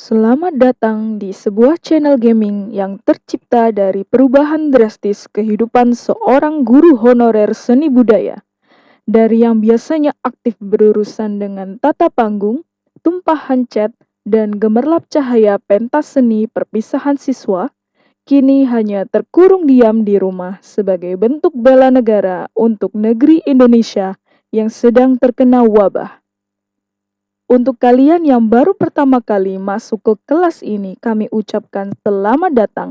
Selamat datang di sebuah channel gaming yang tercipta dari perubahan drastis kehidupan seorang guru honorer seni budaya. Dari yang biasanya aktif berurusan dengan tata panggung, tumpahan cat, dan gemerlap cahaya pentas seni perpisahan siswa, kini hanya terkurung diam di rumah sebagai bentuk bela negara untuk negeri Indonesia yang sedang terkena wabah. Untuk kalian yang baru pertama kali masuk ke kelas ini, kami ucapkan selamat datang.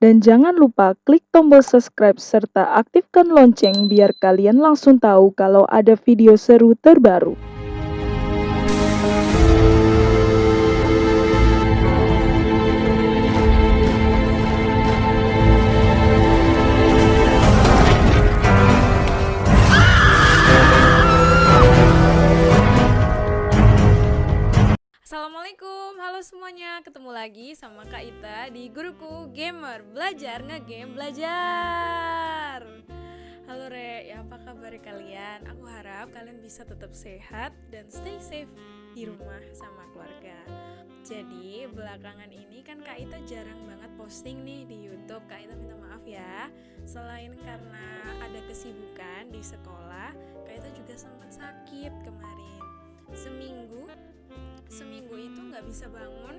Dan jangan lupa klik tombol subscribe serta aktifkan lonceng biar kalian langsung tahu kalau ada video seru terbaru. Assalamualaikum, halo semuanya. Ketemu lagi sama Kak Ita di Guruku Gamer Belajar ngegame belajar. Halo Re, ya apa kabar kalian? Aku harap kalian bisa tetap sehat dan stay safe di rumah sama keluarga. Jadi belakangan ini kan Kak Ita jarang banget posting nih di Youtube. Kak Ita minta maaf ya. Selain karena ada kesibukan di sekolah Kak Ita juga sempat sakit kemarin. Seminggu seminggu itu nggak bisa bangun.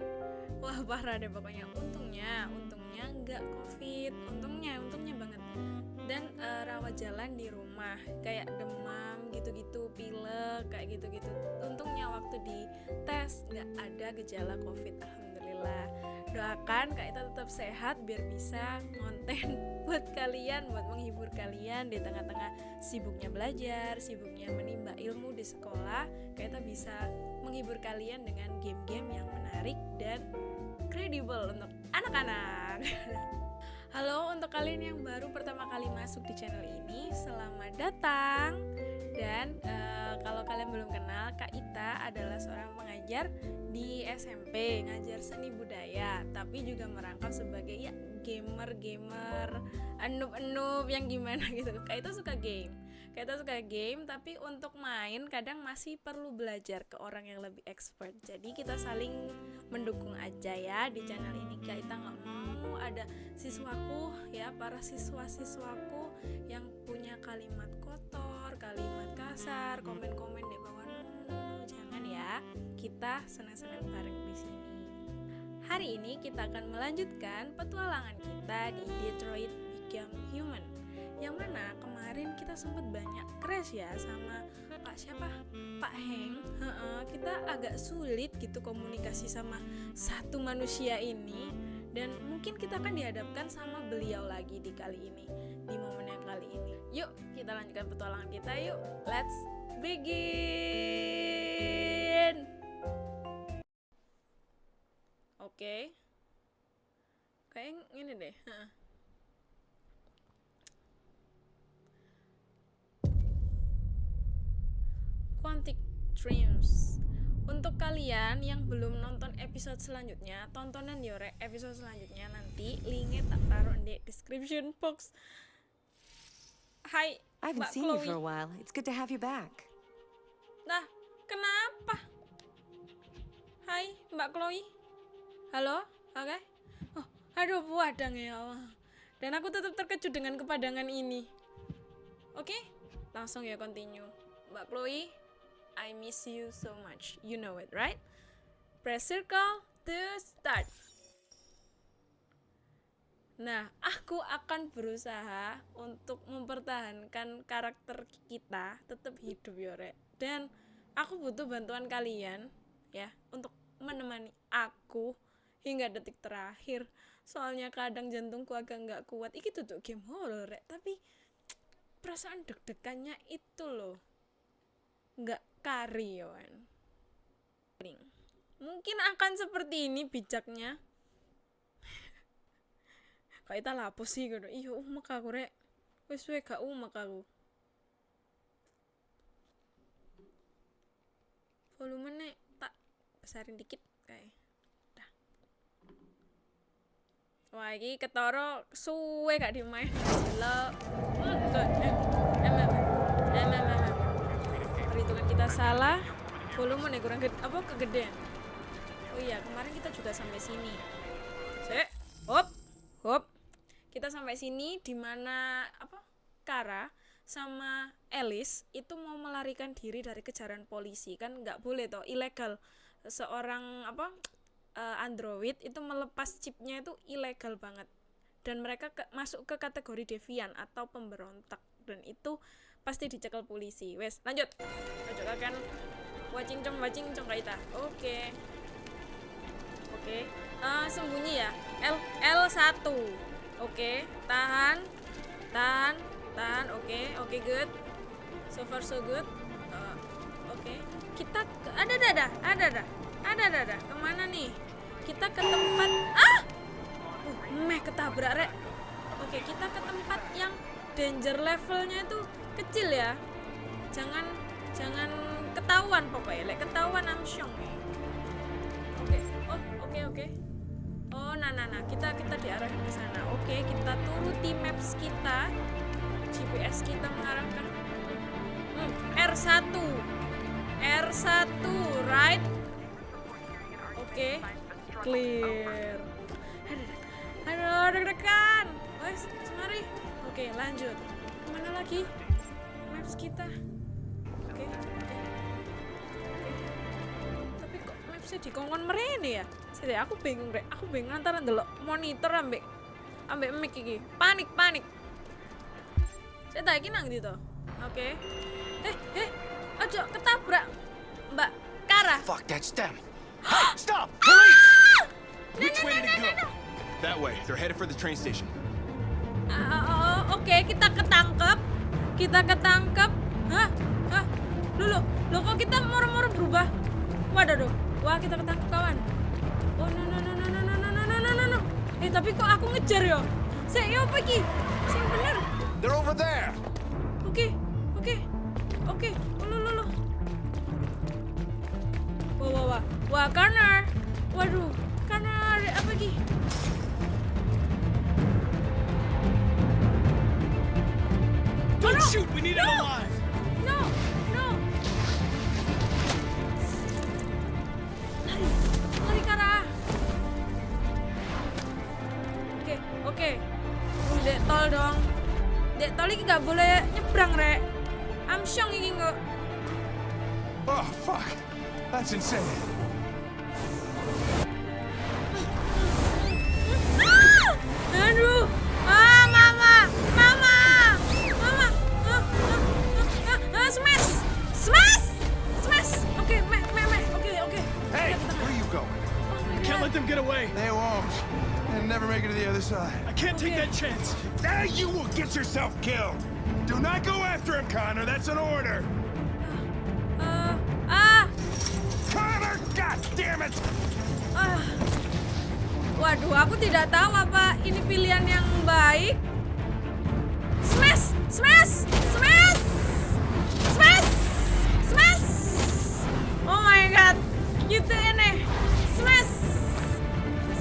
Wah parah deh pokoknya. Untungnya untungnya nggak covid. Untungnya untungnya banget. Dan uh, rawat jalan di rumah kayak demam gitu-gitu pilek kayak gitu-gitu. Untungnya waktu di tes nggak ada gejala covid alhamdulillah doakan kak Ita tetap sehat biar bisa konten buat kalian buat menghibur kalian di tengah-tengah sibuknya belajar sibuknya menimba ilmu di sekolah kak Ita bisa menghibur kalian dengan game-game yang menarik dan kredibel untuk anak-anak Halo untuk kalian yang baru pertama kali masuk di channel ini, selamat datang. Dan uh, kalau kalian belum kenal, Kak Ita adalah seorang pengajar di SMP, ngajar seni budaya, tapi juga merangkap sebagai ya gamer-gamer, enub-enub yang gimana gitu. Kak Ita suka game. Kak Ita suka game, tapi untuk main kadang masih perlu belajar ke orang yang lebih expert. Jadi kita saling mendukung aja ya di channel ini. Kak Ita nggak mau ada siswaku ya para siswa-siswaku yang punya kalimat kotor, kalimat kasar, komen-komen di bawah jangan ya. Kita senang-senang bareng di sini. Hari ini kita akan melanjutkan petualangan kita di Detroit Become Human. Yang mana kemarin kita sempat banyak crash ya sama Pak siapa? Pak Heng. kita agak sulit gitu komunikasi sama satu manusia ini dan mungkin kita akan dihadapkan sama beliau lagi di kali ini di momen yang kali ini. Yuk kita lanjutkan petualangan kita yuk. Let's begin! Oke. Okay. kayak ini deh. Quantic Dreams untuk kalian yang belum nonton episode selanjutnya, tontonan Yore episode selanjutnya nanti linknya tak taruh di description box. Hai, I haven't Mbak seen Chloe. you for a while. It's good to have you back. Nah, kenapa? Hai, Mbak Chloe. Halo, oke? Okay? Oh, aduh, puadang ya Allah. Dan aku tetap terkejut dengan kepadangan ini. Oke, okay? langsung ya continue. Mbak Chloe, I miss you so much. You know it, right? Press circle to start. Nah, aku akan berusaha untuk mempertahankan karakter kita tetap hidup Yore. Dan aku butuh bantuan kalian ya untuk menemani aku hingga detik terakhir. Soalnya kadang jantungku agak nggak kuat. Iki tuh game horror, tapi perasaan deg-degannya itu loh nggak karyawan. Mungkin akan seperti ini bijaknya. Kayak kita lapus sih gitu. Iya, umak aku rek. Wes we gak umak aku. Volumenya tak besarin dikit kayak. Dah. Wah, ini ketoro suwe gak dimain. Em, em, em, em, em salah volume nih kurang gede apa kegedean? Oh iya kemarin kita juga sampai sini. Sek, hop hop. Kita sampai sini di mana apa Kara sama Alice itu mau melarikan diri dari kejaran polisi. Kan nggak boleh toh ilegal. Seorang apa eh, android itu melepas chipnya itu ilegal banget. Dan mereka ke- masuk ke kategori devian atau pemberontak. Dan itu pasti dicekel polisi. Wes lanjut. Lanjut akan wacing cong wacing cong kaita oke. Okay. oke. Okay. uh, sembunyi ya? L L1 oke. Okay. tahan. Tahan. Tahan. Oke. Okay. oke okay, good. So far so good. Uh, oke. Okay. kita ke ada ada ada. Ada ada. Ada ke mana nih? Kita ke tempat ah! Uh, meh ketabrak rek. Oke okay, kita ke tempat yang danger levelnya itu kecil ya. Jangan jangan ketahuan pokoknya. Lek ketahuan amsyong oke oh oke oke. Oh nah nah nah. Kita kita diarahin ke sana. Oke kita turuti maps kita. GPS kita mengarahkan. Hmm, R1 R1 right? Oke clear. Aduh deg-degan wes semari oke lanjut. Ke mana lagi maps kita oke tapi kok mapsnya dikongkon merene ya Sini aku bingung rek aku bingung antara ndelok monitor ambek ambek mic iki panik panik saya tak iki nang ndi to oke eh eh aja ketabrak mbak Kara Fuck, that's them. Hey, stop! Police! Which way did it go? That way. They're headed for the train station. Ah, oh, oke kita ketangkep kita ketangkep hah hah dulu lo kok kita moro-moro berubah waduh duh. wah kita ketangkep kawan oh no no no no no no no no no no no no eh tapi kok aku ngejar yo saya yo ki sing bener They're over there! oke oke oke lo lo lo wah wah wah wah corner waduh corner apa ki Don't no! shoot! We need him No! alive! No, no. Lari, lari Kara. Oke, oke. Uh, Dek tol dong. Dek tol ini nggak boleh nyebrang, Rek. Amsyong ini nggak. Oh, fuck. That's insane. Yourself killed! Do not go after him, Connor. That's an order. Ah, ah. Connor! God damn it! Ah. Waduh, aku tidak tahu apa ini pilihan yang baik. Smash! Smash! Smash! Smash! Smash! Oh my god. Gitu ini. Smash!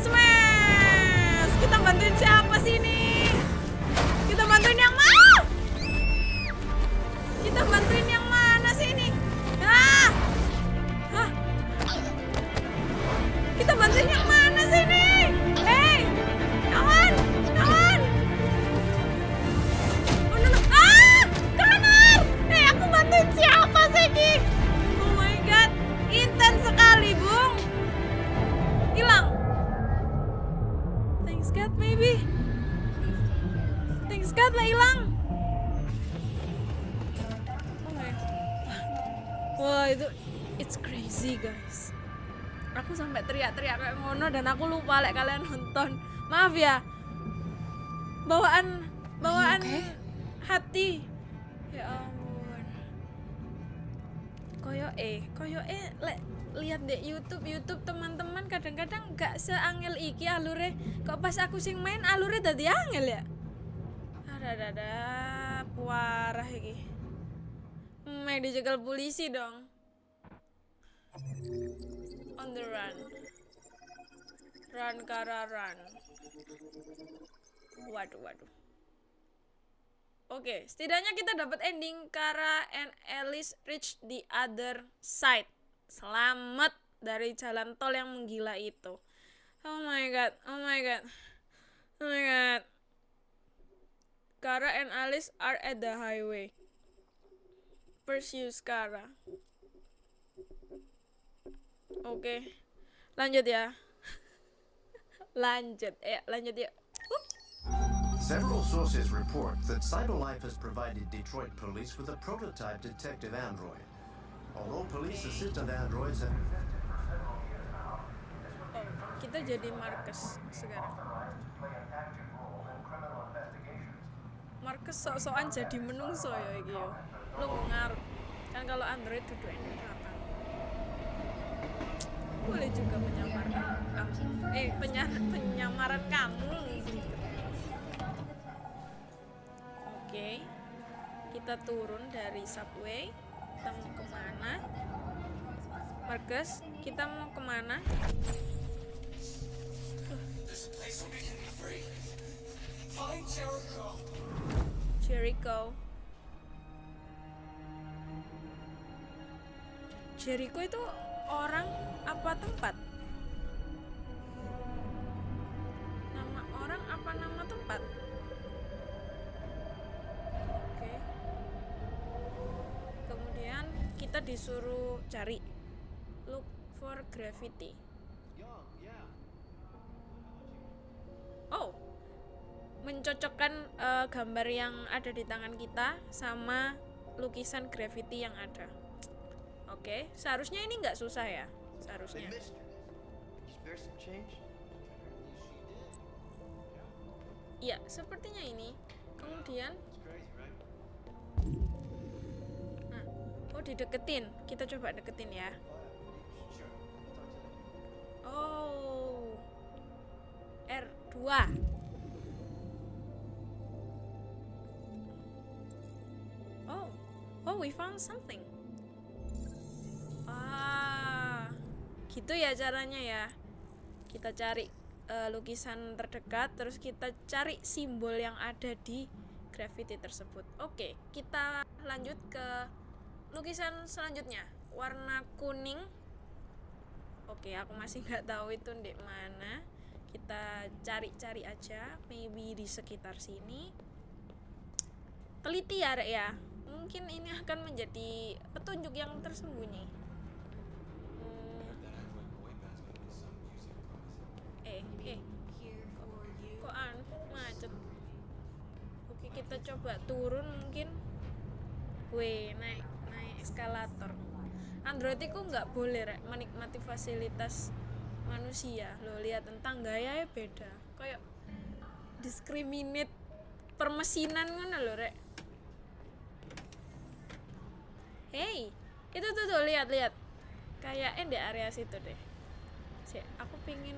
Smash! Kita bantuin siapa dan aku lupa lek kalian nonton. Maaf ya. Bawaan bawaan hati. Ya ampun. Koyo eh koyo eh lek lihat deh YouTube YouTube teman-teman kadang-kadang gak seangel iki alure. Kok pas aku sing main alure tadi angel ya? Ada ada ada puarah iki. Mek dijegal polisi dong. On the run. Run Kara run. Waduh, waduh. Oke, setidaknya kita dapat ending Kara and Alice reach the other side. Selamat dari jalan tol yang menggila itu. Oh my god, oh my god, oh my god. Kara and Alice are at the highway. Pursue Kara. Oke, lanjut ya. Lanjut, ya, lanjut ya. Several sources report that CyberLife has provided Detroit police with a prototype detective android. Although police assistant androids have Oh, kita jadi Marcus sekarang. Marcus sok-sokan jadi menungso ya iki yo. Lu ngarep. Kan kalau Android duduk belakang. Boleh juga menyamar kamu. Eh, penyar penyamaran kamu. Oke. Kita turun dari subway. Kita mau ke mana? Marcus, kita mau ke mana? Jericho. Jericho itu orang apa tempat? Nama orang apa nama tempat? Oke. Kemudian kita disuruh cari look for graffiti. Oh, mencocokkan eh, gambar yang ada di tangan kita sama lukisan graffiti yang ada. Oke, seharusnya ini nggak susah ya, seharusnya. Iya, sepertinya ini. Kemudian, nah, oh dideketin. Kita coba deketin ya. Oh, R2. Oh, oh, we found something. Gitu ya caranya ya. Kita cari eh, lukisan terdekat, terus kita cari simbol yang ada di graffiti tersebut. Oke, kita lanjut ke lukisan selanjutnya. Warna kuning. Oke, aku masih nggak tahu itu di mana. Kita cari-cari aja, maybe di sekitar sini teliti ya Rek ya mungkin ini akan menjadi petunjuk yang tersembunyi kita coba turun mungkin Weh, naik naik eskalator Android itu nggak boleh rek menikmati fasilitas manusia lo lihat tentang gaya beda kayak discriminate permesinan ngono lho rek Hey, itu tuh tuh lihat lihat. Kayaknya di area situ deh. Sih, aku pingin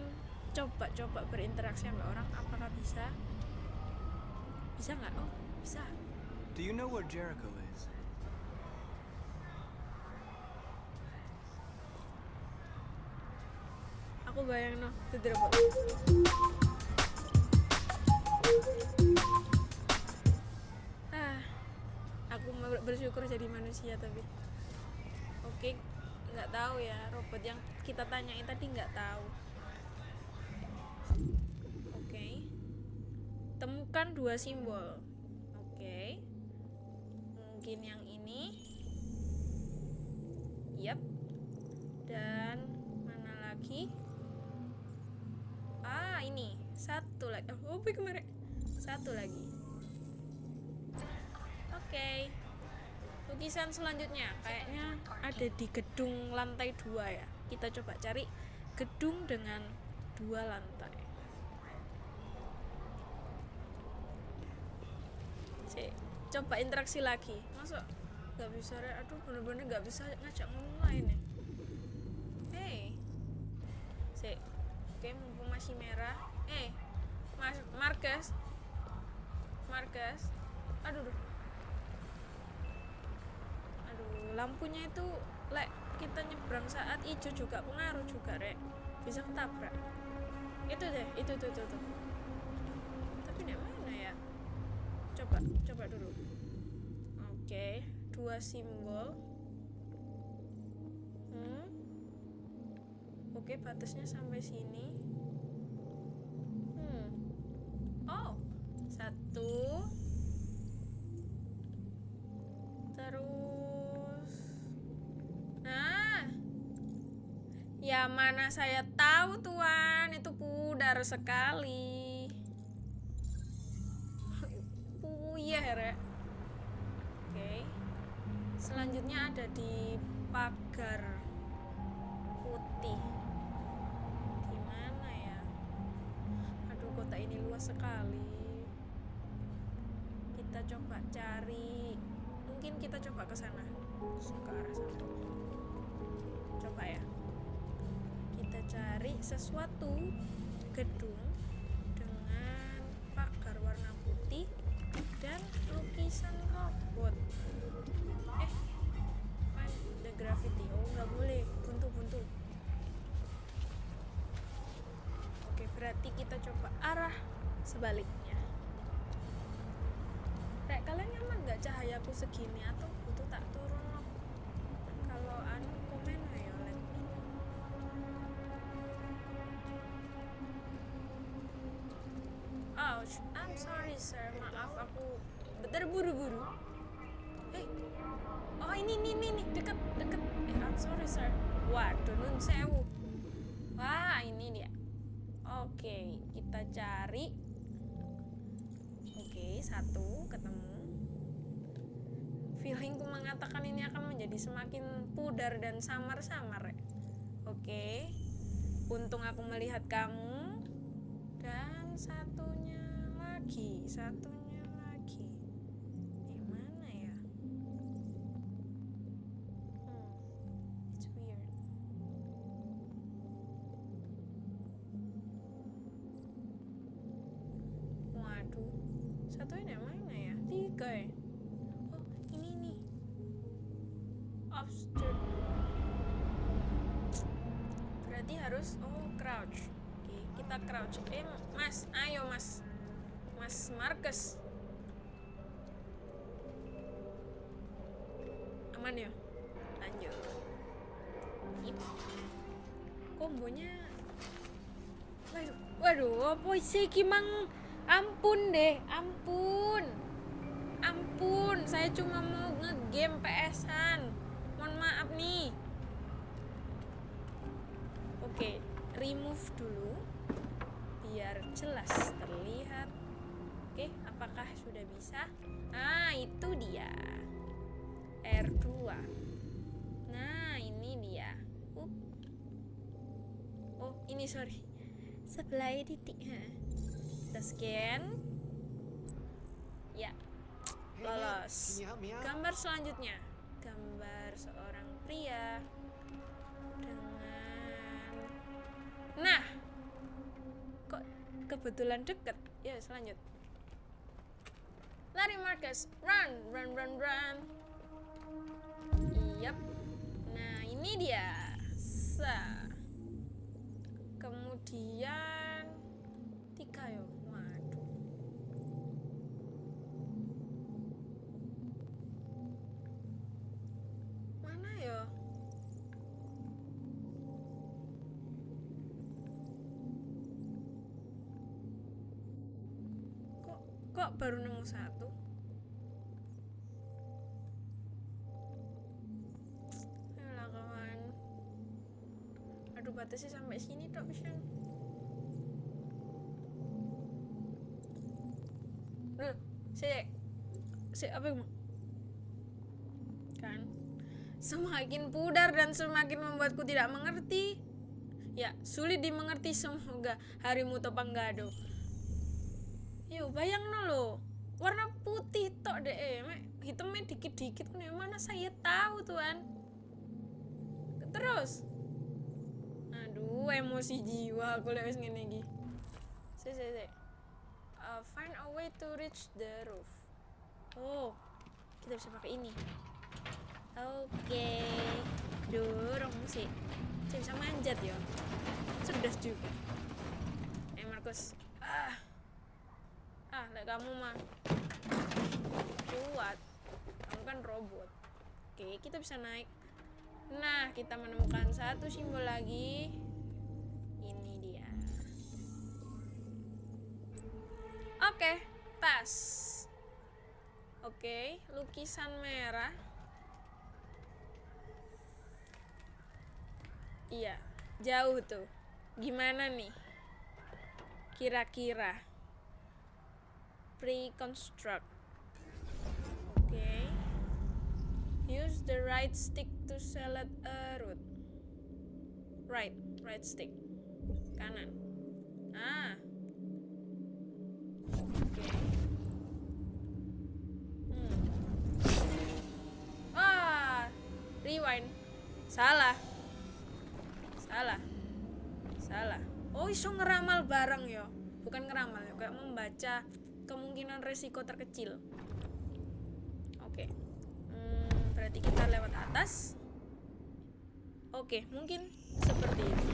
coba-coba berinteraksi sama orang. Apakah bisa? Bisa nggak? Oh, bisa. Do you know where Jericho is? Aku bayang no, itu robot. Ah, aku bersyukur jadi manusia tapi. Oke, nggak tahu ya robot yang kita tanyain tadi nggak tahu. Temukan dua simbol. Oke, mungkin yang ini. Yap. Dan mana lagi? Ah, ini. Satu lagi. Oh, apa kemarin? Satu lagi. Oke. Lukisan selanjutnya kayaknya ada di gedung lantai dua ya. Kita coba cari gedung dengan dua lantai. Cek, coba interaksi lagi. Masa nggak bisa? Rek? Aduh, bener-bener nggak bisa ngajak ngomong lain ya. Hey, Sik. Oke, mumpung masih merah. Eh, Mas Marcus. Marcus. Aduh, duh. Aduh, lampunya itu lek kita nyebrang saat hijau juga pengaruh juga, Rek. Bisa ketabrak. Itu deh, itu tuh tuh tuh. Tapi di mana ya? Coba, coba dulu. Oke, dua simbol. Hmm. Oke, batasnya sampai sini. Hmm. Oh, satu. Terus. Nah. Ya mana saya tahu tuan, itu pudar sekali. Puyeh, Rek. Oke. Selanjutnya ada di pagar putih. Di mana ya? Aduh, kota ini luas sekali. Kita coba cari. Mungkin kita coba ke sana. Ke arah sana. Coba ya. Kita cari sesuatu gedung lukisan robot. Eh, find the graffiti. Oh, nggak boleh. Buntu-buntu. Oke, berarti kita coba arah sebaliknya. Rek, kalian nyaman nggak cahayaku segini atau butuh tak turun no? Kalau anu komen ayo let me know. Ouch, I'm sorry sir, maaf aku terburu-buru. Eh, oh ini ini ini nih deket deket. Eh, I'm sorry sir. Waduh, nun sewu. Wah, ini dia. Oke, kita cari. Oke, satu ketemu. Feelingku mengatakan ini akan menjadi semakin pudar dan samar-samar. Oke, untung aku melihat kamu. Dan satunya lagi, satunya satunya mana ya? Tiga ya? Oh, ini nih. Upstairs. Berarti harus oh crouch. Oke, kita crouch. Eh, Mas, ayo Mas. Mas Marcus. Aman ya? Lanjut. Ip. Kombonya Waduh, waduh, apa sih Kimang? Ampun deh, ampun. Ampun, saya cuma mau ngegame PS-an. Mohon maaf nih. Oke, remove dulu biar jelas terlihat. Oke, apakah sudah bisa? Ah, itu dia. R2. Nah, ini dia. Oh, ini sorry. Sebelah titik. Scan. Ya, lolos. Gambar selanjutnya. Gambar seorang pria dengan Nah. Kok kebetulan deket? Ya, selanjut. Lari Marcus, run, run, run, run. Yap. Nah, ini dia. Sa. Kemudian tiga yo. Satu? Ayolah kawan. Aduh batasnya sampai sini tok Vision. Loh, si si apa yang kan semakin pudar dan semakin membuatku tidak mengerti ya sulit dimengerti semoga harimu topang gado yo bayang lo warna putih tok deh eh. Hitamnya dikit-dikit nih mana saya tahu tuan. Terus. Aduh emosi jiwa aku lihat ngene iki. Si si si Uh, find a way to reach the roof. Oh kita bisa pakai ini. Oke. Dorong sih saya bisa manjat ya cerdas juga. Eh Markus. Ah kamu mah kuat. Kamu kan robot. Oke kita bisa naik. Nah kita menemukan satu simbol lagi. Ini dia. Oke tas. Oke lukisan merah. Iya jauh tuh. Gimana nih? Kira-kira. Pre-construct. Oke. Use the right stick to select a route. Right, right stick. Kanan. Ah. Oke. Hmm. Ah, rewind. Salah. Salah. Salah. Oh, iso ngeramal bareng yo. Bukan ngeramal ya, kayak membaca kemungkinan resiko terkecil. Oke. Hmm, berarti kita lewat atas. Oke, mungkin seperti itu.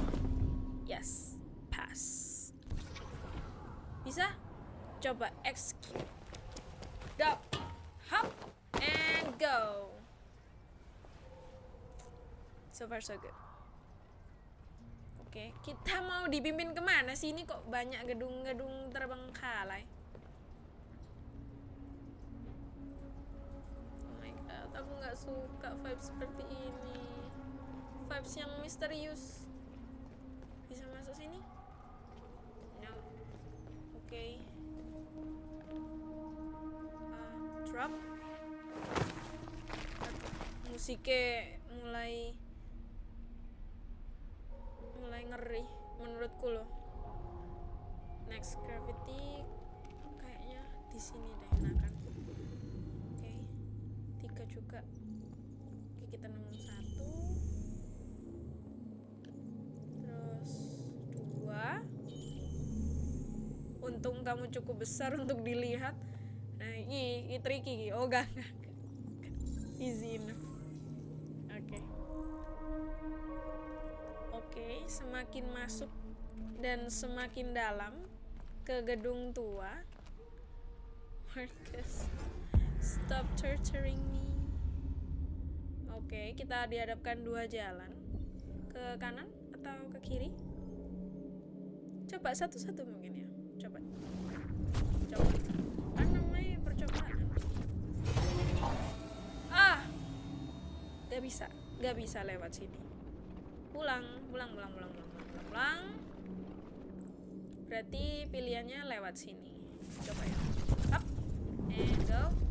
Yes, pass. Bisa? Coba execute. Dop, hop, and go. So far so good. Oke, kita mau dipimpin ke mana sih? Ini kok banyak gedung-gedung terbengkalai. Aku nggak suka vibes seperti ini. Vibes yang misterius. Bisa masuk sini? No. Oke. Uh, drop. Musiknya mulai mulai ngeri menurutku loh. Next gravity kayaknya di sini deh. Juga. Kita nemu satu. Terus dua. Untung kamu cukup besar untuk dilihat. Nah, ini, ini tricky. Oh, enggak, enggak. enggak. Easy enough. Oke. Oke, semakin masuk dan semakin dalam ke gedung tua. Marcus, stop torturing me. Oke, kita dihadapkan dua jalan. Ke kanan atau ke kiri? Coba satu-satu mungkin ya. Coba. Coba. Kan namanya percobaan. Ah! Gak bisa. Gak bisa lewat sini. Pulang, pulang, pulang, pulang, pulang, pulang, pulang, pulang. Berarti pilihannya lewat sini. Coba ya. Up. And go.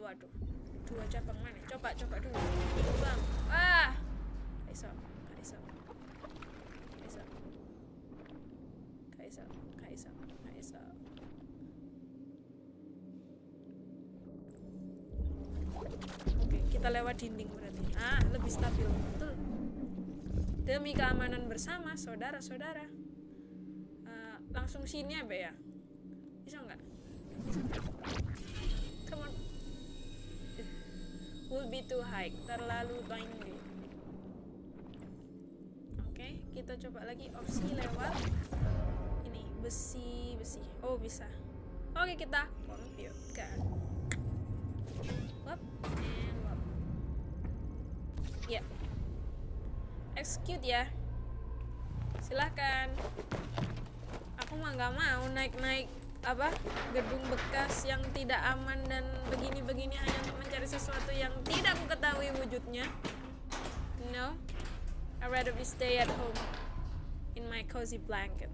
Waduh. Dua cabang mana? Coba, coba dulu. Bang. Ah. Iso. Iso. Iso. Iso. Iso. Iso. Oke, kita lewat dinding berarti. Ah, lebih stabil. Betul. Demi keamanan bersama, saudara-saudara. Eh, langsung sini ya, Be ya? Bisa nggak? Come Will be too high, terlalu tinggi. Oke, kita coba lagi opsi lewat ini besi besi. Oh bisa. Oke kita komputer. Wap and wap. Ya. Execute ya. Silahkan. Aku mah nggak mau naik-naik apa gedung bekas yang tidak aman dan begini-begini hanya mencari sesuatu yang tidak aku ketahui wujudnya. No, I'd rather be stay at home in my cozy blanket.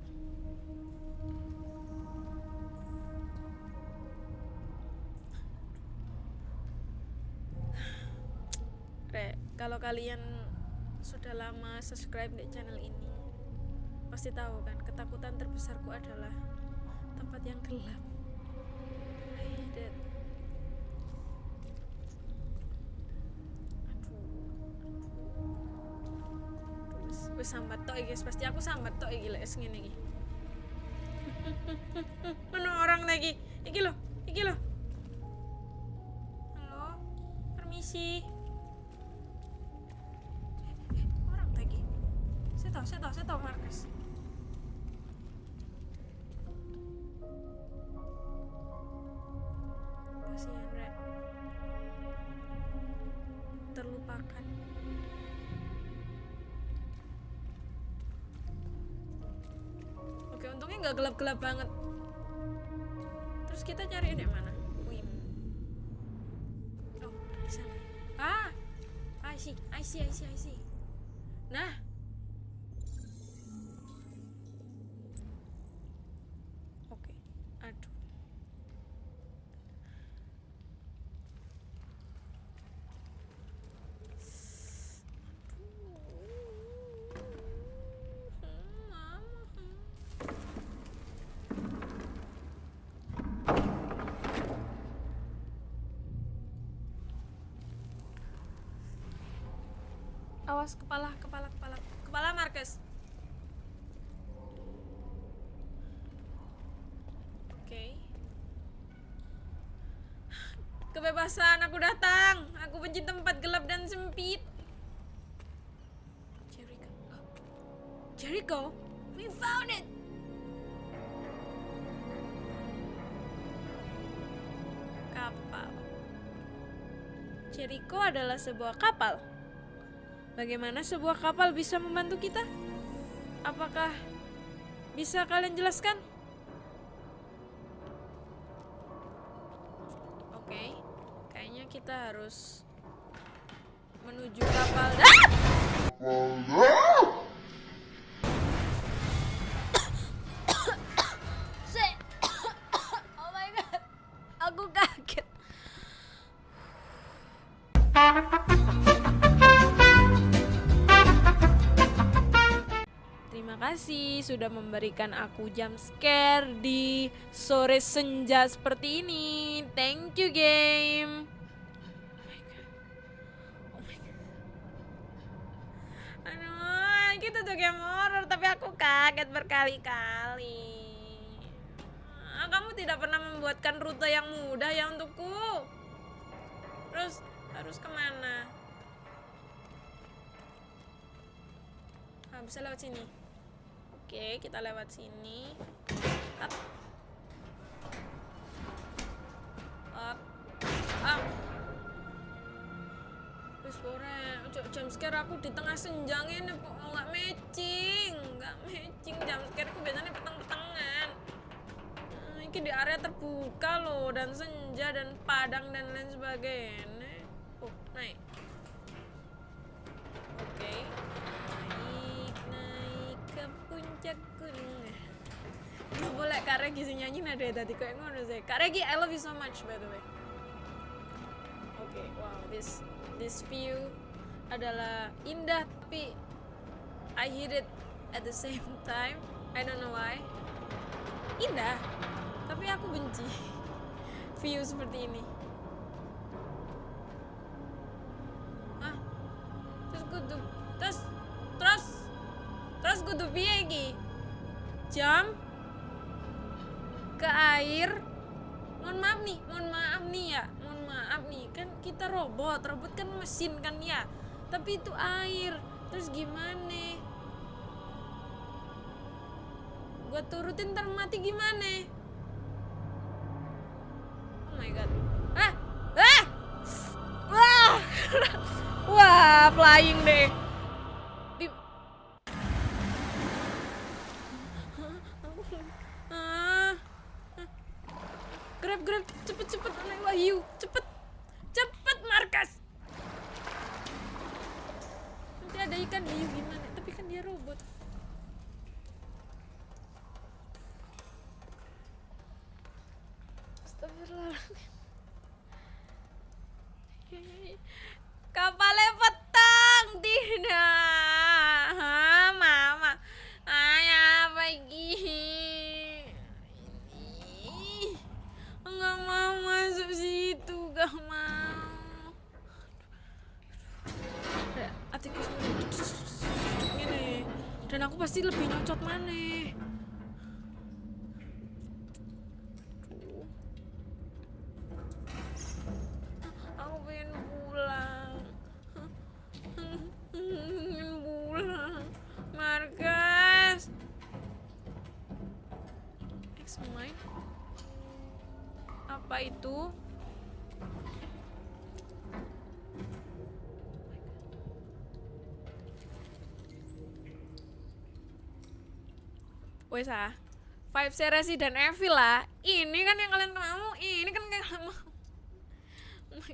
Re, kalau kalian sudah lama subscribe di channel ini, pasti tahu kan ketakutan terbesarku adalah tempat yang gelap. I hate it. Sambat tok guys. pasti aku sambat tok iki lek ngene iki. Mana orang lagi? Iki loh, iki loh. Gelap-gelap banget. Terus kita cari di mana? Wim. Oh, di sana. Ah, I see, I see, I see, I see. Nah. Oke, aduh. Awas kepala, kepala, kepala, kepala Marcus. Oke. Kebebasan, aku datang. Aku benci tempat gelap dan sempit. Jericho. Oh. Jericho, we found it. Kapal. Jericho adalah sebuah kapal. Bagaimana sebuah kapal bisa membantu kita? Apakah bisa kalian jelaskan? Oke, kayaknya kita harus menuju kapal. Ah! Sudah memberikan aku jump scare di sore senja seperti ini. Thank you game. Oh God. Oh kita tuh game horror tapi aku kaget berkali-kali. Ah, Kamu tidak pernah membuatkan rute yang mudah ya untukku. Terus harus ke mana? Ah, bisa lewat sini. Oke, kita lewat sini. Up. Up. Wis ora, ojo jam scare aku di tengah senjang ini kok nggak matching, nggak matching jam scare aku biasanya petang-petangan. Nah, ini di area terbuka loh dan senja dan padang dan lain sebagainya. Oh, naik. Oke. Naik, Lu boleh Kak Regi sing nyanyi nada tadi kayak ngono sih. Kak Regi, I love you so much by the way. Oke, wow, this this view adalah indah tapi I hate it at the same time. I don't know why. Indah, tapi aku benci view seperti ini. Hah? Terus kudu terus terus terus kudu piye? Jam ke air. Mohon maaf nih, mohon maaf nih ya. Mohon maaf nih, kan kita robot. Robot kan mesin kan ya. Tapi itu air. Terus gimana? Gua turutin ntar mati gimana? Oh my god. Ah! Ah! Wah! Wah, flying deh. Wes ah. Vibes Resident Evil lah. Ini kan yang kalian mau, ini kan yang kalian mau.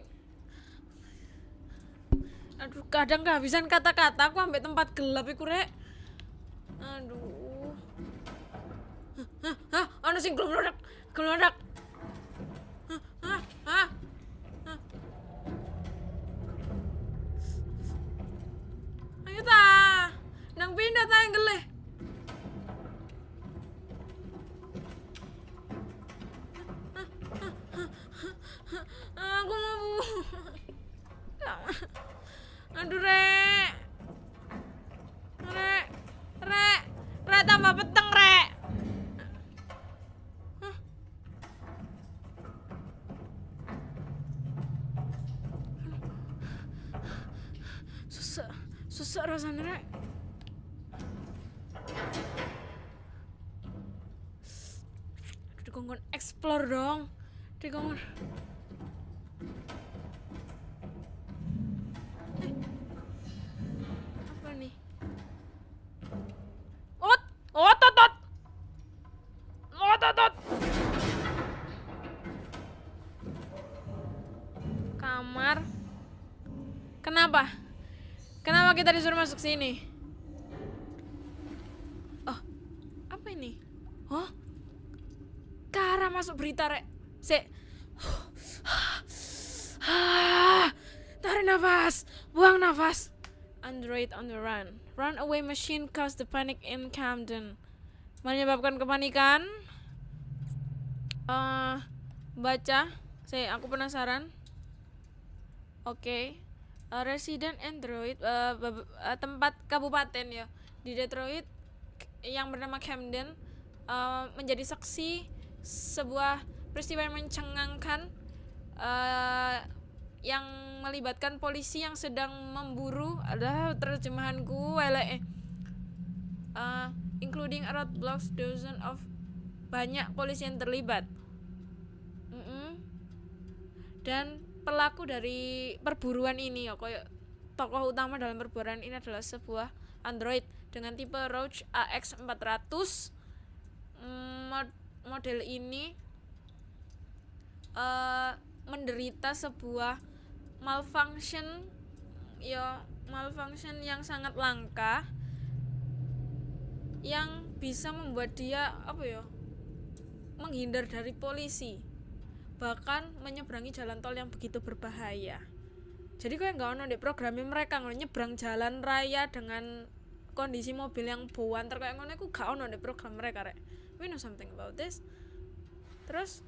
Aduh, kadang kehabisan kata-kata aku sampai tempat gelap iku rek. Aduh. Hah, hah, ana sing glomrodak, glomrodak. Hah, hah. Ayo ta. Nang pindah ta yang dong. Di kamar eh. apa nih? Ot otot ot otot ot. Kamar. Kenapa? Kenapa kita disuruh masuk sini? Nafas. Android on the run. Runaway machine caused the panic in Camden. Menyebabkan kepanikan. Eh, baca. Saya aku penasaran. Oke. Eh, resident Android bab- eh, tempat kabupaten ya di Detroit yang bernama Camden eh, menjadi saksi sebuah peristiwa yang mencengangkan eh, yang melibatkan polisi yang sedang memburu adalah terjemahanku eh, including a roadblocks dozen of banyak polisi yang terlibat Mm-mm. dan pelaku dari perburuan ini ya kayak tokoh utama dalam perburuan ini adalah sebuah android dengan tipe Roach AX400 Mm, mod- model ini eh menderita sebuah malfunction ya malfunction yang sangat langka yang bisa membuat dia apa ya menghindar dari polisi bahkan menyeberangi jalan tol yang begitu berbahaya. Jadi kau nggak ono di programnya mereka ngono nyebrang jalan raya dengan kondisi mobil yang buanter kayak ngono aku gak ono di program mereka rek. We know something about this. Terus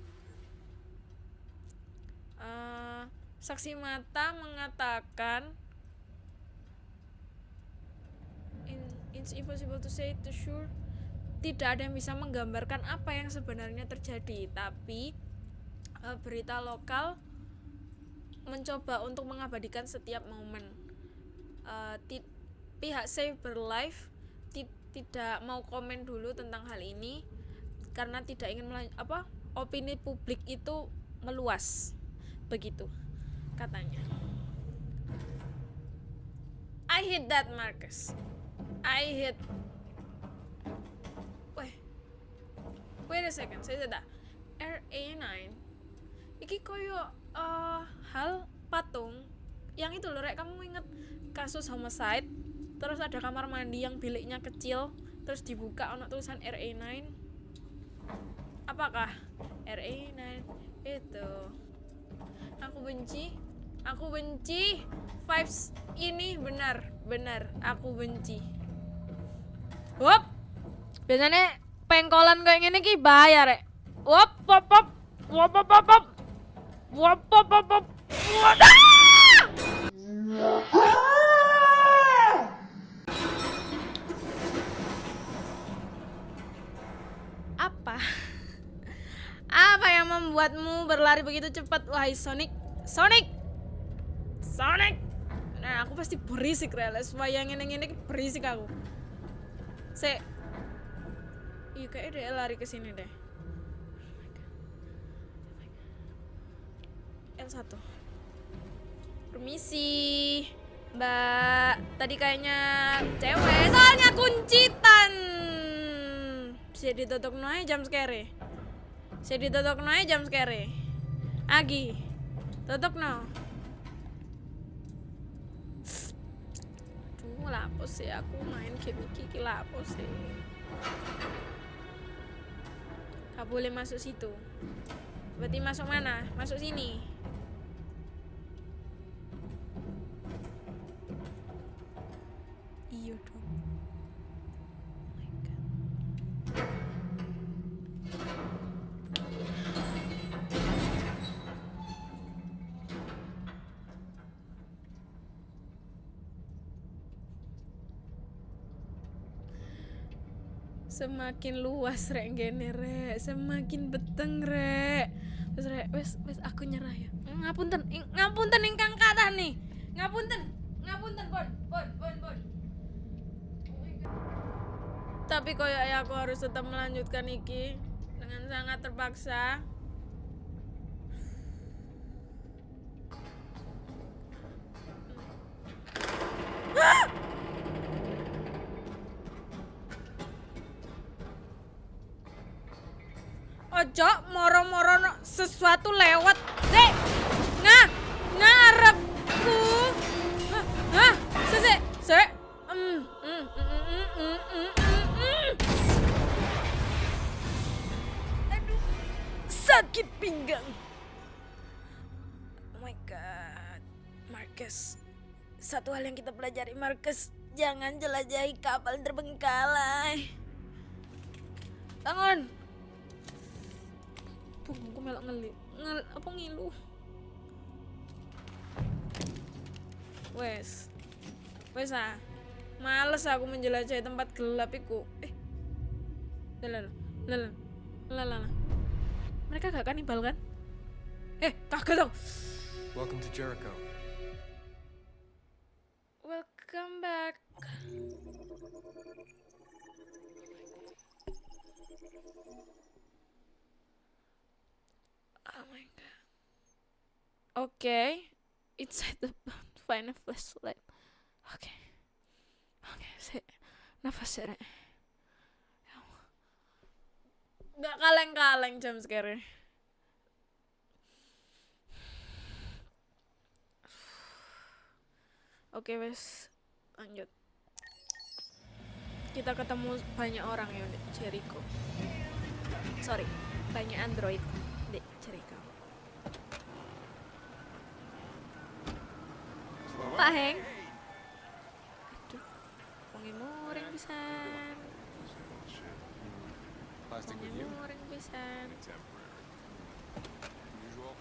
eh, saksi mata mengatakan "In- it's impossible to say to sure. Tidak ada yang bisa menggambarkan apa yang sebenarnya terjadi tapi eh, berita lokal mencoba untuk mengabadikan setiap momen. Ti- pihak Saber Life ti- tidak mau komen dulu tentang hal ini karena tidak ingin apa opini publik itu meluas. Begitu katanya. I hate that Marcus. I hate Weh. Wait a second saya tidak RA9 Iki koyo eh, hal patung yang itu loh rek kamu inget kasus homicide? Terus ada kamar mandi yang biliknya kecil terus dibuka ono tulisan RA9 apakah RA9 itu? Aku benci Aku benci vibes ini benar, benar. Aku benci. Wop. Biasanya pengkolan kayak gini ki bayar ya Wop, wop, wop. Wop, wop, wop, wop. Wop, wop, wop, wop. Apa? Apa yang membuatmu berlari begitu cepat, wahai Sonic? Sonic! Sonic! Nah aku pasti berisik reales yang ini ini berisik aku. Se iya kayaknya dia lari ke sini deh. L1 permisi mbak. Tadi kayaknya cewek. Soalnya kuncitan. Saya ditutup noe jam scare. Saya ditutup noe jam scare. Agi. Tutup no. Lapo sih aku main game iki iki lapo sih. Gak boleh masuk situ. Berarti masuk mana? Masuk sini. Semakin luas rek gene rek, semakin beteng rek. Wes rek, wes wes aku nyerah ya. Ngapunten, ngapunten ingkang kathah nih. Ngapunten, ngapunten pon, pon, pon, pon. Tapi koyoknya aku harus tetap melanjutkan iki dengan sangat terpaksa. Ojo moro-moro sesuatu lewat. Dek. Nah, ngarepku. Hah, hah, sese, se. Mm, mm, mm, mm, mm, mm, mm, mm. Aduh, sakit pinggang. Oh my god, Marcus. Satu hal yang kita pelajari, Marcus, jangan jelajahi kapal terbengkalai. Bangun. Punggungku melok ngeli. Ngel, apa ngilu? Wes. Wes ah. Males aku menjelajahi tempat gelap iku. Eh. Lalan. Lalan. Lalan. Mereka gak kanibal kan? Eh, kagak dong. Welcome to Jericho. Welcome back. Oh my god. Okay. Inside the boat, find a flashlight. Okay. Okay, sik. Nafas ya. Nggak kaleng-kaleng jam sekarang. Oke wes lanjut kita ketemu banyak orang ya Jericho sorry banyak android di Jericho Pak Heng aduh wangi muring pisan Plastic wangi with you? muring pisan Temporary. Usual?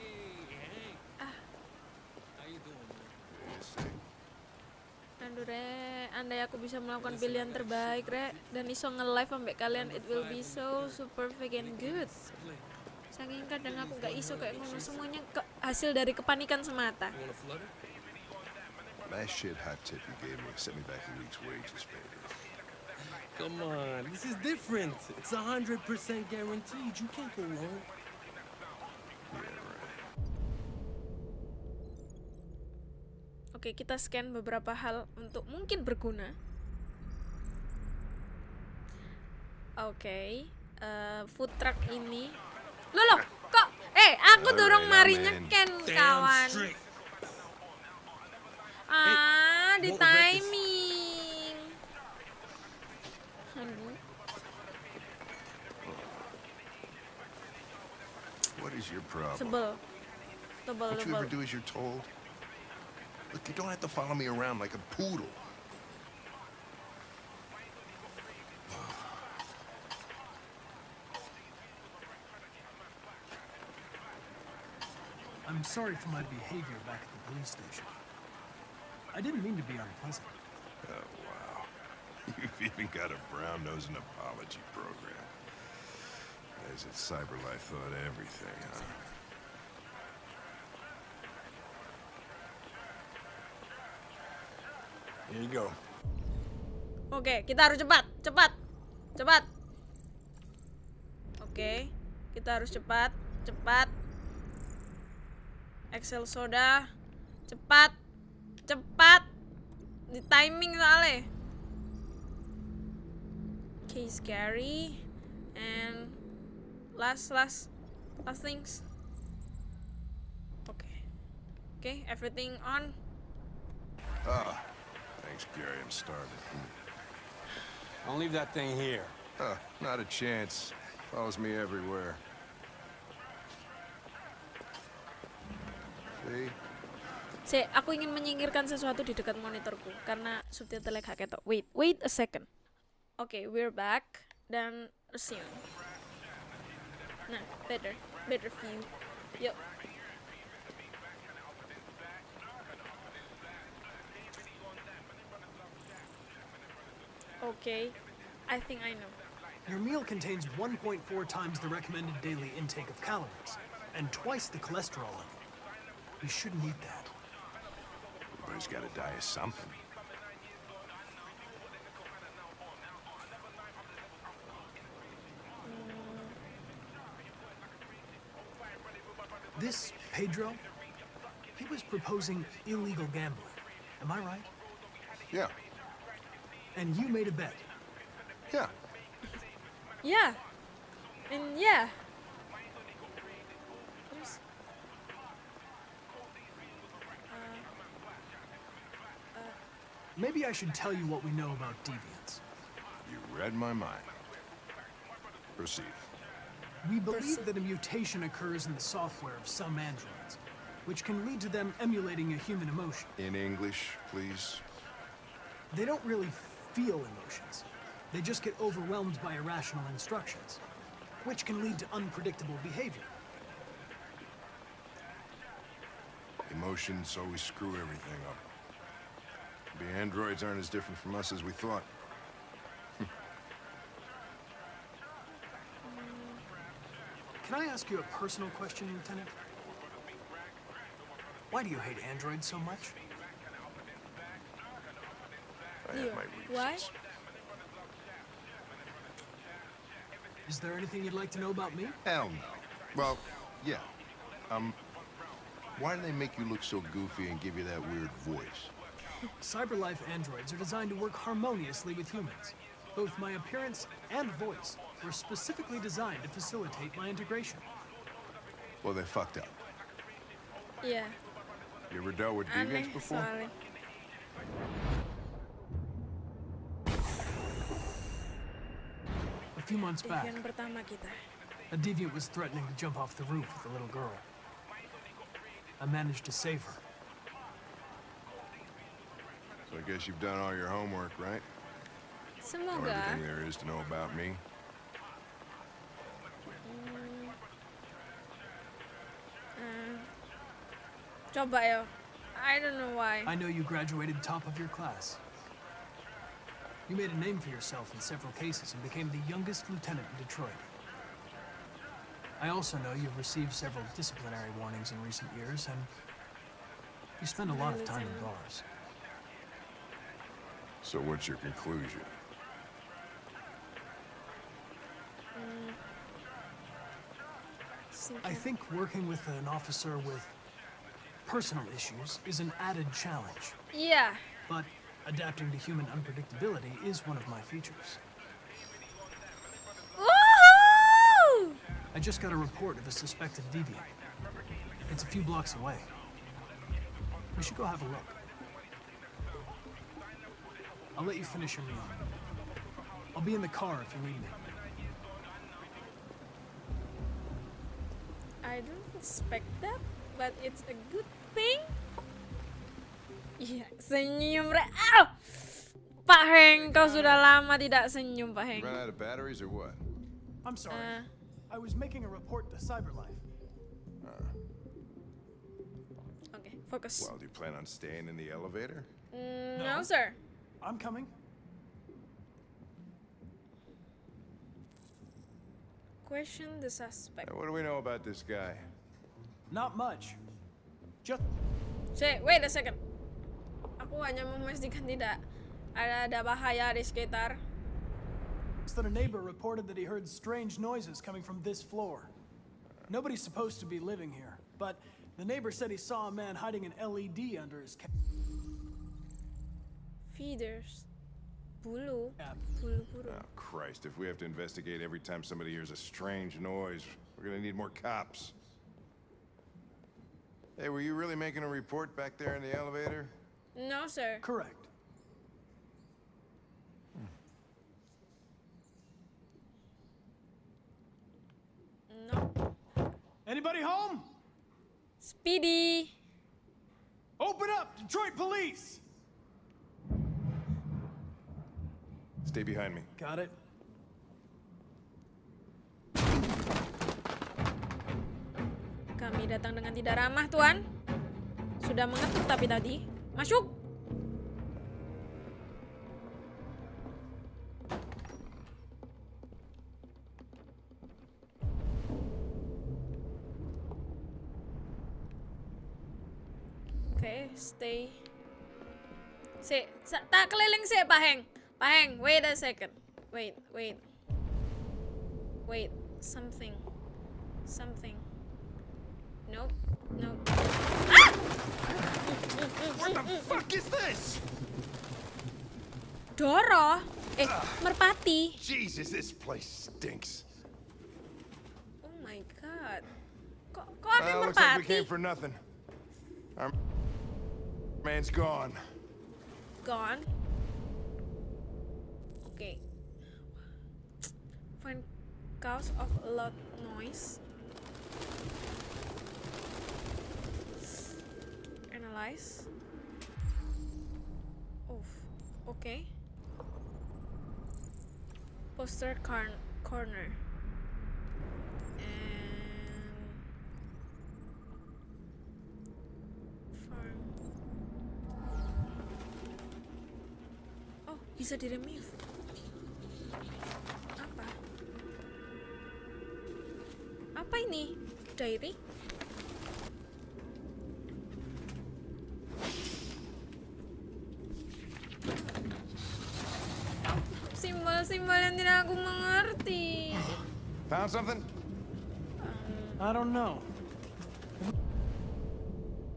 Aduh re, andai aku bisa melakukan pilihan terbaik re Dan iso nge-live ambek kalian It will be so super freaking good Saking kadang aku gak iso kayak ngono Semuanya ke- hasil dari kepanikan semata That shit hot tip you gave me sent me back a week's wages, baby. Come on, this is different. It's a hundred percent guaranteed. You can't go wrong. Oke kita scan beberapa hal untuk mungkin berguna Oke eh, Food truck ini Loh loh kok Eh aku dorong mari Alright, amen. nyeken Damn kawan. Ah di won't regret this. timing Aduh What is your problem? sebel Tebel Don't you ever do as you're told? Look, you don't have to follow me around like a poodle. I'm sorry for my behavior back at the police station. I didn't mean to be unpleasant. Oh, wow. You've even got a brown-nosing apology program. As if CyberLife thought everything, huh? Here you go. Oke, kita harus cepat, cepat, cepat. Oke, kita harus cepat, cepat. Excel soda, cepat, cepat. Di timing soalnya. Oke, scary. And last last last things. Okay. Okay, everything on. Ah, thanks, Gary. I'm starving. Don't leave that thing here. Huh, not a chance. Follows me everywhere. See? Si, aku ingin menyingkirkan sesuatu di dekat monitorku karena subtitle gak ketok. Wait, wait a second. Oke, we're back dan resume. Nah, better, better view. Yuk. Okay, I think I know. Your meal contains 1.4 times the recommended daily intake of calories and twice the cholesterol level. You shouldn't eat that. Everybody's gotta die of something. This Pedro, he was proposing illegal gambling. Am I right? Yeah, And you made a bet. yeah. Yeah, and yeah. Maybe I should tell you what we know about deviants. You read my mind. Proceed. We believe that a mutation occurs in the software of some androids, which can lead to them emulating a human emotion. In English, please. They don't really feel emotions. They just get overwhelmed by irrational instructions, which can lead to unpredictable behavior. Emotions always screw everything up. The androids aren't as different from us as we thought. Can I ask you a personal question, Lieutenant? Why do you hate androids so much? I have Yeah. my Why? reasons. Is there anything you'd like to know about me? Hell no. Well, yeah. Um, why do they make you look so goofy and give you that weird voice? Cyberlife androids are designed to work harmoniously with humans. Both my appearance and voice were specifically designed to facilitate my integration. Well, they fucked up. Yeah. You ever dealt with aneh deviants before? soalnya. A few months back, Devian pertama kita. a deviant was threatening to jump off the roof with a little girl. I managed to save her. So I guess you've done all your homework, right? Know Semoga. everything there is to know about me. Mm. Uh, coba ya. I don't know why. I know you graduated top of your class. You made a name for yourself in several cases and became the youngest lieutenant in Detroit. I also know you've received several disciplinary warnings in recent years, and you spend a lot of time in bars. So what's your conclusion? I think working with an officer with personal issues is an added challenge, Yeah. but adapting to human unpredictability is one of my features. Woohoo! I just got a report of a suspected deviant. It's a few blocks away. We should go have a look. I'll let you finish your meal. I'll be in the car if you need me. I don't expect that, but it's a good thing. Iya, senyum re. Au! Pak Heng, kau sudah lama tidak senyum, Pak Heng. Run out of batteries or what? I'm sorry. Uh, I was making a report to Cyberlife. Oke, fokus. Well, do you plan on staying in the elevator? Mm, no. no, sir. I'm coming. Question the suspect. Hey, what do we know about this guy? Not much. Just Say, wait a second. Aku hanya memastikan tidak ada ada bahaya di sekitar. that a neighbor reported that he heard strange noises coming from this floor. Nobody's supposed to be living here, but the neighbor said he saw a man hiding an LED under his ca- Feeders. Bulu. App. Bulu. Oh, Christ, if we have to investigate every time somebody hears a strange noise, we're gonna need more cops. Hey, were you really making a report back there in the elevator? No, sir. Correct. No. Anybody home? Speedy. Open up, Detroit Police! Stay behind me. Got it. Kami datang dengan tidak ramah, Tuan. Sudah mengetuk tapi tadi. Masuk. Oke, stay. Si, tak keliling sih, Pak Heng. Heng, wait a second. Wait, wait. Wait, something. Something. Nope. Nope. What the fuck is this? Dora? Eh, merpati. Jesus, this place stinks. Oh my god. Kok kok ada Well, looks like we came for nothing. Our man's gone. Gone. Okay. Find cause of a loud noise. Analyze. Oh, okay. Poster car- corner. Oh, bisa di remove. Ini? Diary? Simbol-simbol yang tidak aku mengerti. Found something? I don't know.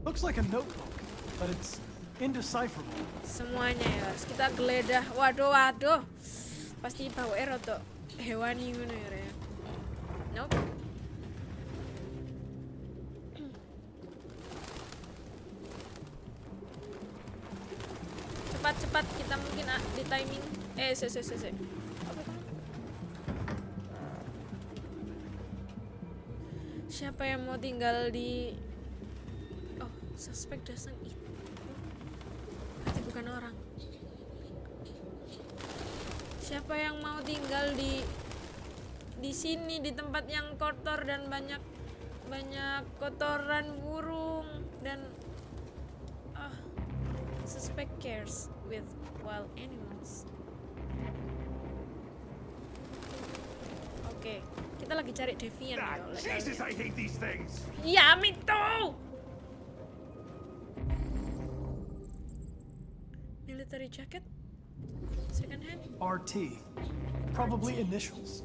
Looks like a notebook, but it's indecipherable. Semuanya ya, harus kita geledah. Waduh, waduh. Pasti bawa rada hewani ngono ya. Re. Nope. Cepat cepat kita mungkin ah, di timing. Se se. Apa itu? Siapa yang mau tinggal di Oh, suspek doesn't eat. Berarti bukan orang. Siapa yang mau tinggal di di sini di tempat yang kotor dan banyak banyak kotoran burung dan ah suspect cares with wild animals. Lagi cari Devian ya. oleh Jesus, I hate these things. Ya, me too. Military jacket? Second hand? RT. Probably initials.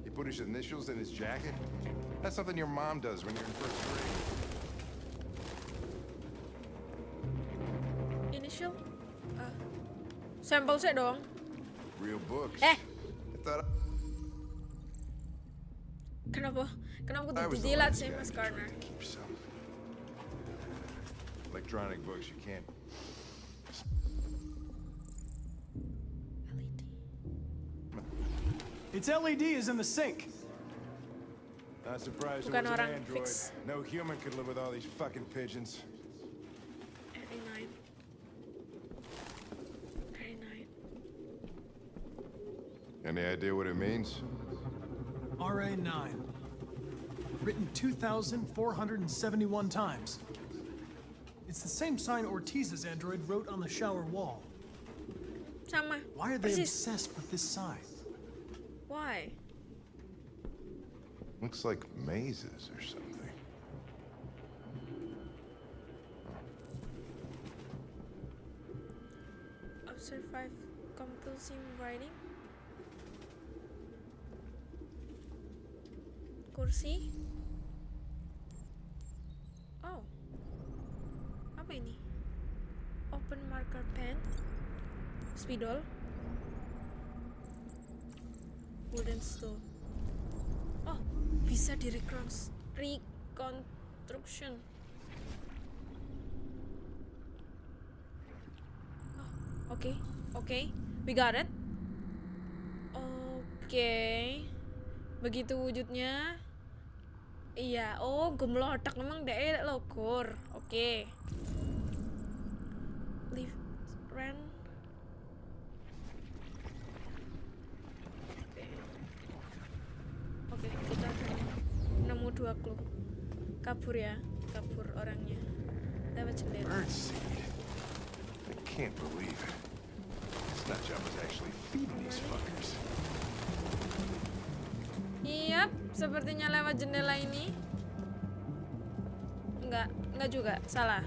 He put his initials in his jacket? That's something your mom does when you're in first grade. Initial? Ah. sampel sih dong. Real books. Eh. I thought Kenapa? Mas to Garner? try to keep some. Electronic books, you can't. LED. Its LED is in the sink. Not surprised it was an android. fix. No human could live with all these fucking pigeons. RE9. RE9. Any idea what it means? RA9. Written 2,471 times. It's the same sign Ortiz's android wrote on the shower wall. Sama. Why are they Persis. obsessed with this sign? Why? Looks like mazes or something. Observe five compulsive writing. Kursi. Vidol wooden stove oh bisa di reconstruction oh oke okay, oke okay. we got it oke okay. begitu wujudnya iya oh gemlotak memang deh lokor oke okay. Kabur ya, kabur orangnya. Lewat jendela. Can't believe it. This nut job was actually feeding these fuckers. Iya, sepertinya lewat jendela ini. Enggak, enggak juga, salah.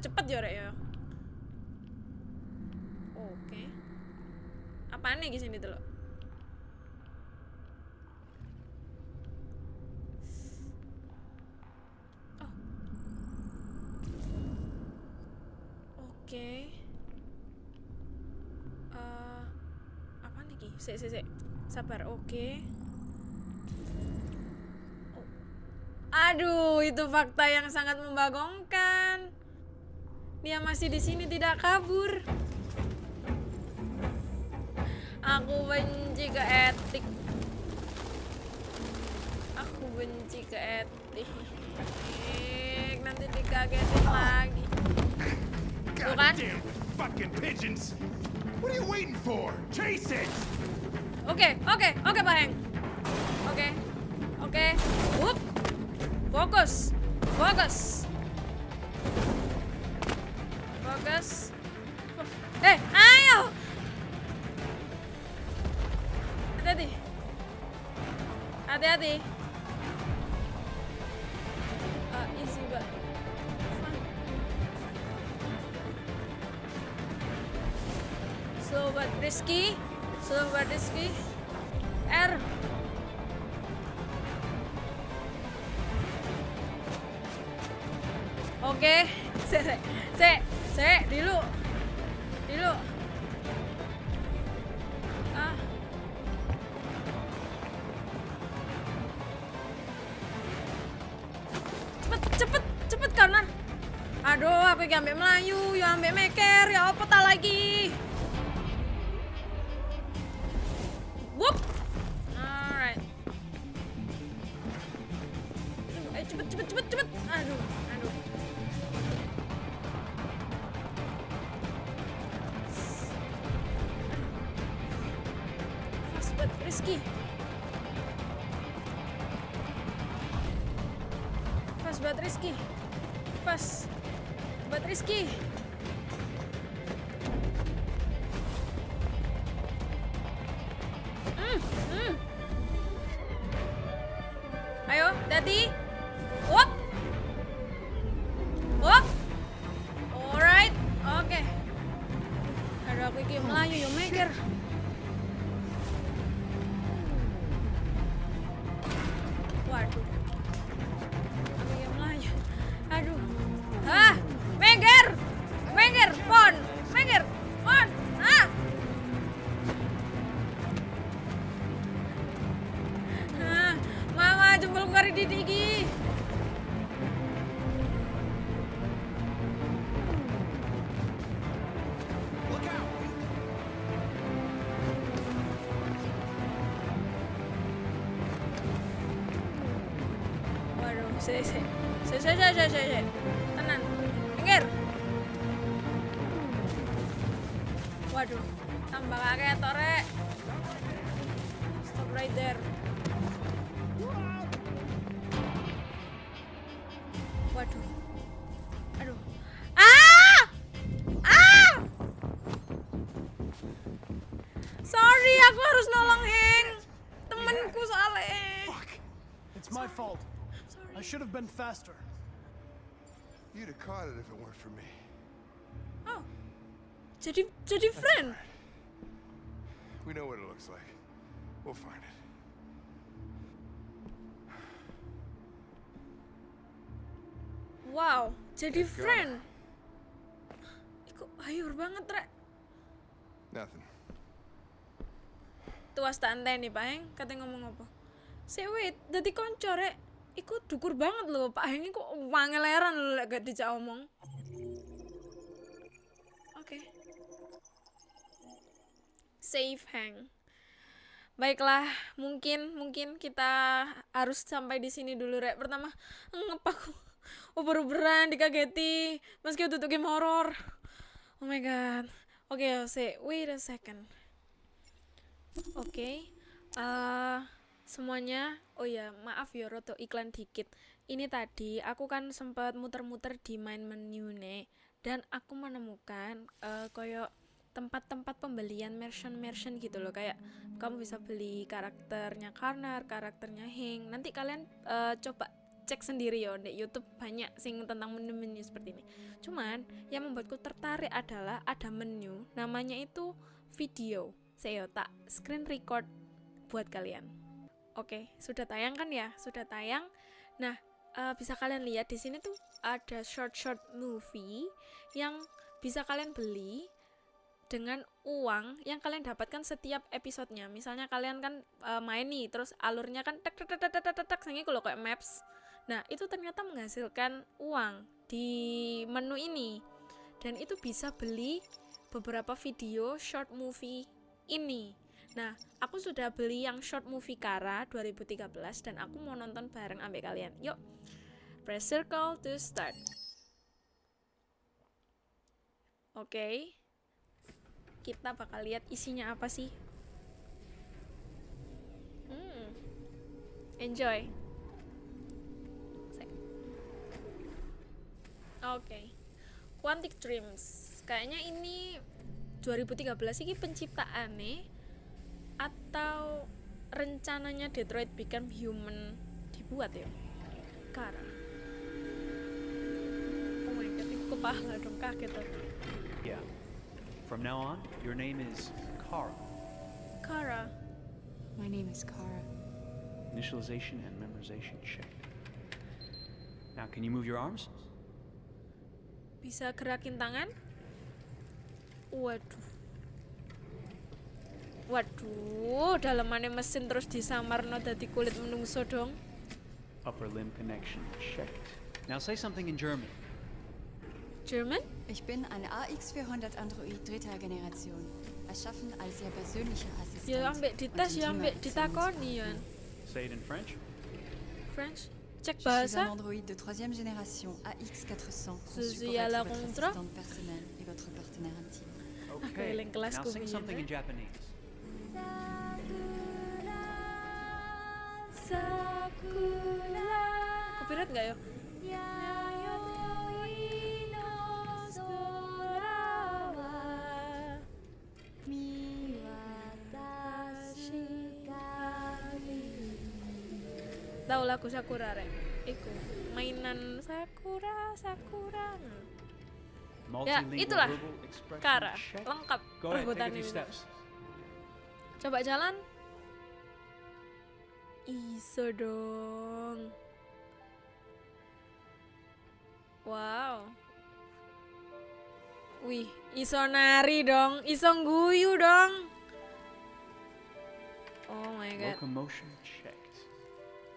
Cepat ya, Rek ya. Oke. Apaan nih sini tuh. Oke. Eh, apa nih ki? Sik, sik, sik. Sabar, oke. Oh. Aduh, itu fakta yang sangat membagongkan. Dia masih di sini tidak kabur. Aku benci ke etik. Aku benci ke etik. Nanti dikagetin lagi. Kan? Goddamn fucking pigeons! What are you waiting for? Chase it! Oke, oke, oke Pak Heng. Oke, oke. Wup. Fokus, fokus. Fokus. sih sih sih sih sih sih tenang pinggir waduh. Tambah kayak tore ya. Been faster. You'd have caught it if it weren't for me. Oh. Jadi jadi friend. We know what it looks like. We'll find it. Wow, jadi friend. Iku hayur banget, Rek. Nothing. Tuas tak nih Pak Heng, katanya ngomong apa? Si wait, dadi konco rek. Iku dukur banget loh, Pak Heng iku wangeleran lho lek gak dijak omong. Oke. Save Heng. Baiklah, mungkin mungkin kita harus sampai di sini dulu rek. Pertama, ngep aku uber-uberan dikageti meski tuh game horror. Oh my god. Oke, say wait a second. Oke, eh, semuanya. Oh ya, maaf ya, roto iklan dikit. Ini tadi aku kan sempat muter-muter di main menu nih, dan aku menemukan eh koyo tempat-tempat pembelian merchant-merchant gitu loh kayak kamu bisa beli karakternya Karnar, karakternya Hing. Nanti kalian eh, coba cek sendiri ya di YouTube banyak sing tentang menu-menu seperti ini. Cuman yang membuatku tertarik adalah ada menu namanya itu video saya tak screen record buat kalian. Oke, sudah tayang kan ya? Sudah tayang. Nah, eh, bisa kalian lihat di sini tuh ada short-short movie yang bisa kalian beli dengan uang yang kalian dapatkan setiap episodenya. Misalnya kalian kan eh, main nih, terus alurnya kan tek tek tek tek tek tek kalau kayak maps. Nah, itu ternyata menghasilkan uang di menu ini. Dan itu bisa beli beberapa video short movie ini. Nah, aku sudah beli yang short movie Kara 2013 dan aku mau nonton bareng ambek kalian. Yuk, press circle to start. Oke. Kita bakal lihat isinya apa sih. Hmm. Enjoy. Oke. Quantic Dreams. Kayaknya ini 2013 ini penciptaan nih atau rencananya Detroit Become Human dibuat ya Kara oh my god itu kepala dong kaget aku Yeah. From now on, your name is Kara. Kara My name is Kara. Initialization and memorization check. Now, can you move your arms? bisa gerakin tangan waduh waduh dalamannya mesin terus disamarno dadi kulit menungso dong Upper limb connection checked. Now say something in German. German Ich bin eine AX400 Android dritter Generation, erschaffen als Ihr persönlicher Assistent. ya ambek dites und ya ambek ditakoni ya Say it in French. French cek Je suis un bahasa android de troisième génération AX400 conçu Ceci pour à la assistante personnelle et votre partenaire intime. Okay. Now kubiyen, something in eh. Japanese. Copyright nggak ya? Tahu lagu Sakura rek? Iku mainan Sakura Sakura. Ya, itulah. Kara, lengkap few ini. Coba jalan. Iso dong. Wow. Wih, iso nari dong, iso guyu dong. Oh my god. Locomotion checked.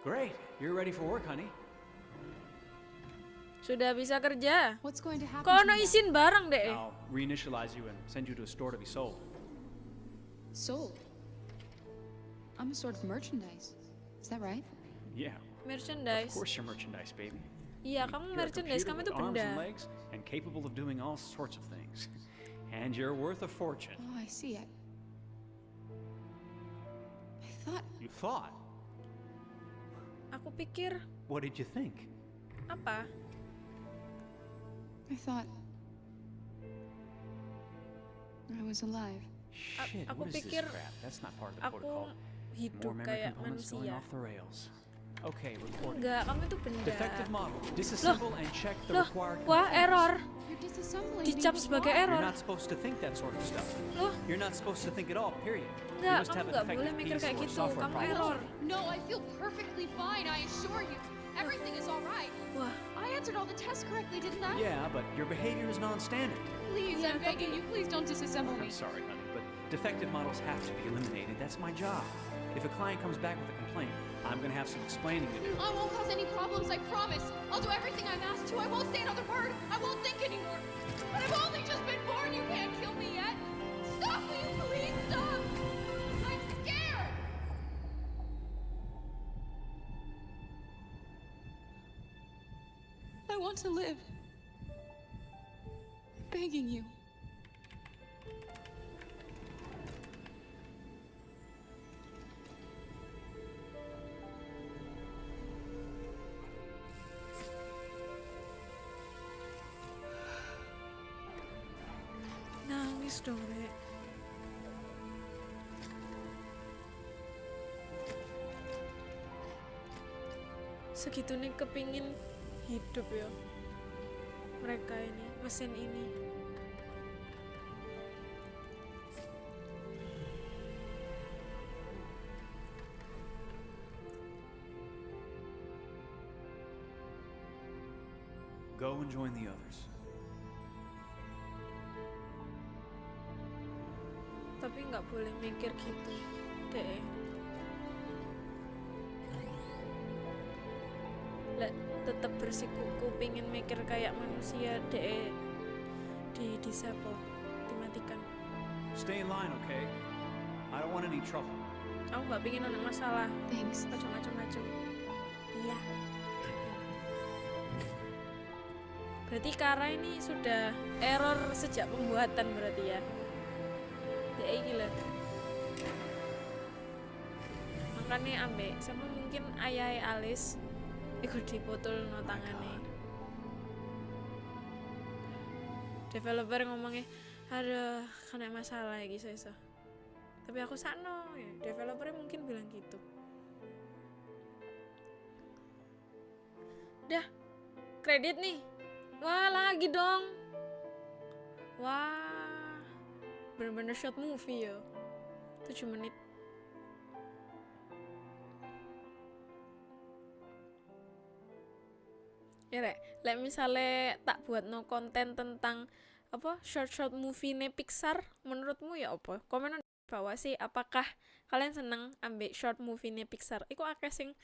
Great. You're ready for work, honey. Sudah bisa kerja. What's going to happen Kok to ono me now? izin barang deh. I'll reinitialize you and send you to a store to be sold. Sold. I'm a sort of merchandise. Is that right? Yeah. Merchandise. Of course you're merchandise, baby. Yeah, kamu You're a merchandise, computer kamu with itu arms and legs and capable of doing all sorts of things. And you're worth a fortune. Oh, I see it. I thought You thought? Aku pikir What did you think? apa? I thought I was alive. Shit, aku what is this crap? That's not part of the protocol. More hidup kayak going manusia. off the rails. Okay, recording. Enggak, kamu itu benda. Defective model. Disassemble and check the Loh, required wah components. error. You're disassembling Dicap me. sebagai error. You're not supposed to think that sort of stuff. Loh, You're not supposed to think at all, period. You enggak, must kamu have a nggak boleh defective mikir piece kayak gitu. software Kamu problem. error. No, I feel perfectly fine, I assure you. Everything is all right. Wah, I answered all the tests correctly, didn't I? Yeah, but your behavior is non-standard. Please, Yeah, I'm begging you, please don't disassemble me. I'm sorry, honey, but defective models have to be eliminated. That's my job. If a client comes back with a complaint, I'm gonna have some explaining to do. I won't cause any problems, I promise. I'll do everything I'm asked to. I won't say another word. I won't think anymore. But I've only just been born. You can't kill me yet. Stop, will you please stop? I'm scared. I want to live. I'm begging you. Segitu nih kepingin hidup ya mereka ini, mesin ini. Go and join the others. Tapi nggak boleh mikir gitu, deh. Lek tetap bersikuku pingin mikir kayak manusia deh di disable dimatikan. Stay in line, okay? I don't want any trouble. aku nggak pingin ada masalah. Thanks. macam-macam iya. Berarti Kara ini sudah error sejak pembuatan berarti ya? Ya gila makanya ambek sama mungkin ayah alis ikut dipotol no tangane developer ngomongnya ada kena masalah ya gitu iso. Tapi aku sakno ya developernya mungkin bilang gitu. Dah kredit nih. Wah lagi dong. Wah bener-bener short movie ya 7 menit ya rek. Lek misalnya tak buat no konten tentang apa short short movie nih Pixar menurutmu ya apa? Komen di bawah sih apakah kalian seneng ambil short movie nih Pixar? Iku akeh sing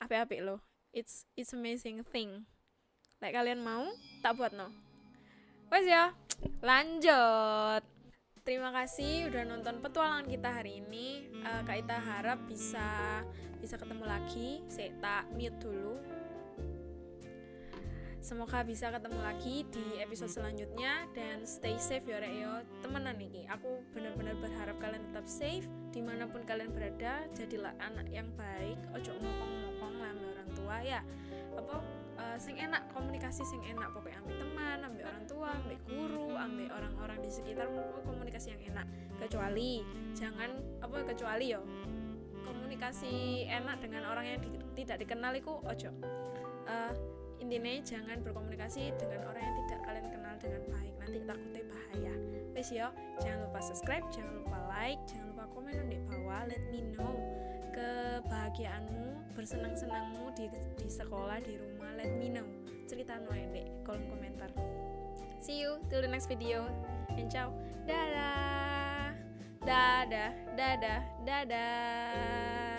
apik-apik loh it's it's amazing thing. Lek kalian mau tak buat no wes ya lanjut. Terima kasih udah nonton petualangan kita hari ini. Eh, kak Ita harap bisa bisa ketemu lagi. Saya tak mute dulu Semoga bisa ketemu lagi di episode selanjutnya dan stay safe ya rek yo. Temenan aku benar-benar berharap kalian tetap safe di mana pun kalian berada. Jadilah anak yang baik, ojo ngokong-ngokong lah orang tua ya. Apa eh, sing enak komunikasi sing enak pokoknya ambil teman, ambil orang tua, ambil guru, ambil orang-orang di pokoknya komunikasi yang enak. Kecuali jangan apa kecuali yo komunikasi enak dengan orang yang di- tidak dikenal itu ojo. Eh, intinya jangan berkomunikasi dengan orang yang tidak kalian kenal dengan baik. Nanti takutnya bahaya. Wes yo jangan lupa subscribe jangan lupa like jangan lupa komen di bawah. Let me know kebahagiaanmu bersenang-senangmu di, di sekolah di rumah. Let me know. Cerita no di kolom komentar. See you till the next video. And ciao. Dadah. Dadah. Dadah. Dadah